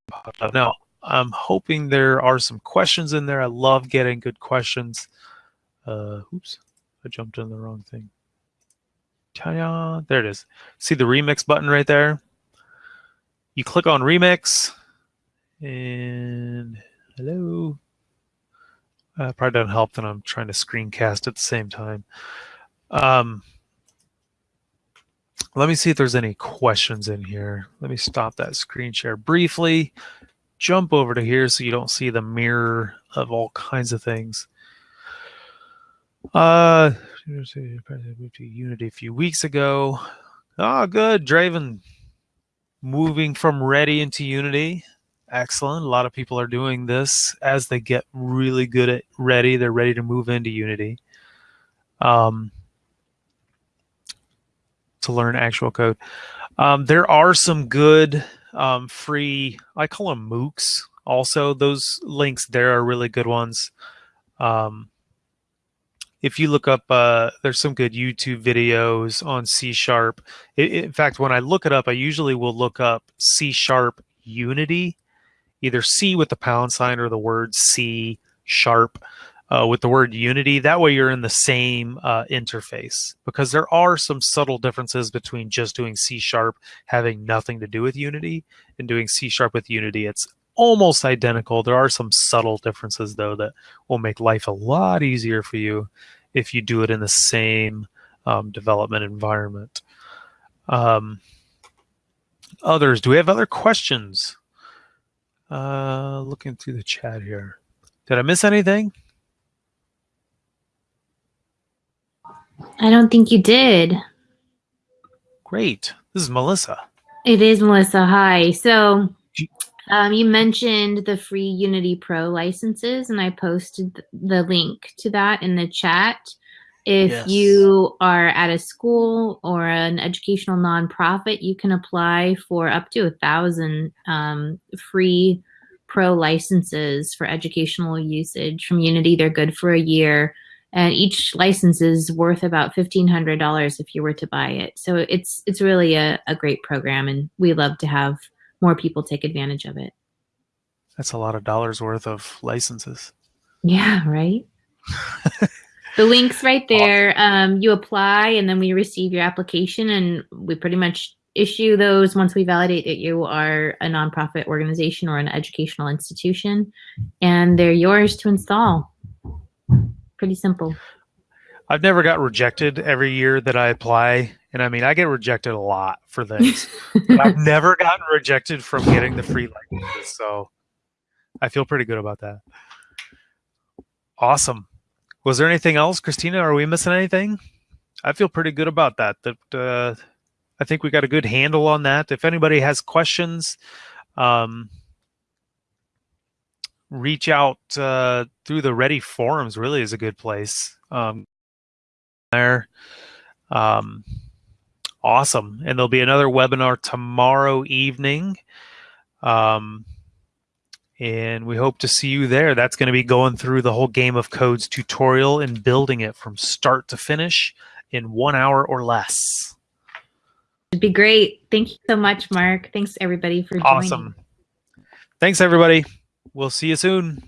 popped up. Now, I'm hoping there are some questions in there. I love getting good questions. Uh, oops, I jumped in the wrong thing. Ta-da! There it is. See the remix button right there? You click on remix and hello. Uh, probably doesn't help that I'm trying to screencast at the same time. Um, let me see if there's any questions in here. Let me stop that screen share briefly. Jump over to here so you don't see the mirror of all kinds of things. Uh, moved to Unity a few weeks ago. Oh, good. Draven moving from Ready into Unity. Excellent. A lot of people are doing this as they get really good at Ready. They're ready to move into Unity um, to learn actual code. Um, there are some good um, free, I call them MOOCs also. Those links there are really good ones. Um, if you look up, uh, there's some good YouTube videos on C sharp. In fact, when I look it up, I usually will look up C sharp Unity, either C with the pound sign or the word C sharp uh, with the word Unity. That way you're in the same uh, interface because there are some subtle differences between just doing C sharp having nothing to do with Unity and doing C sharp with Unity. It's almost identical. There are some subtle differences though that will make life a lot easier for you if you do it in the same um, development environment. Um, others, do we have other questions? Uh, looking through the chat here. Did I miss anything? I don't think you did. Great. This is Melissa. It is Melissa. Hi. So um, you mentioned the free Unity Pro licenses, and I posted the link to that in the chat. If yes. you are at a school or an educational nonprofit, you can apply for up to a thousand um, free Pro licenses for educational usage from Unity. They're good for a year, and each license is worth about fifteen hundred dollars if you were to buy it. So it's it's really a, a great program, and we love to have more people take advantage of it. That's a lot of dollars worth of licenses. Yeah, right. the link's right there. Um, you apply, and then we receive your application, and we pretty much issue those once we validate that you are a nonprofit organization or an educational institution, and they're yours to install. Pretty simple. I've never got rejected every year that I apply. And I mean, I get rejected a lot for things. I've never gotten rejected from getting the free licenses. So I feel pretty good about that. Awesome. Was there anything else, Christina? Are we missing anything? I feel pretty good about that. That uh, I think we got a good handle on that. If anybody has questions, um, reach out uh, through the Ready forums. Really is a good place. Um, there, um, awesome. And there'll be another webinar tomorrow evening. Um, and we hope to see you there. That's going to be going through the whole Game of Codes tutorial and building it from start to finish in one hour or less. It'd be great. Thank you so much, Mark. Thanks everybody for joining. Awesome. Thanks everybody. We'll see you soon.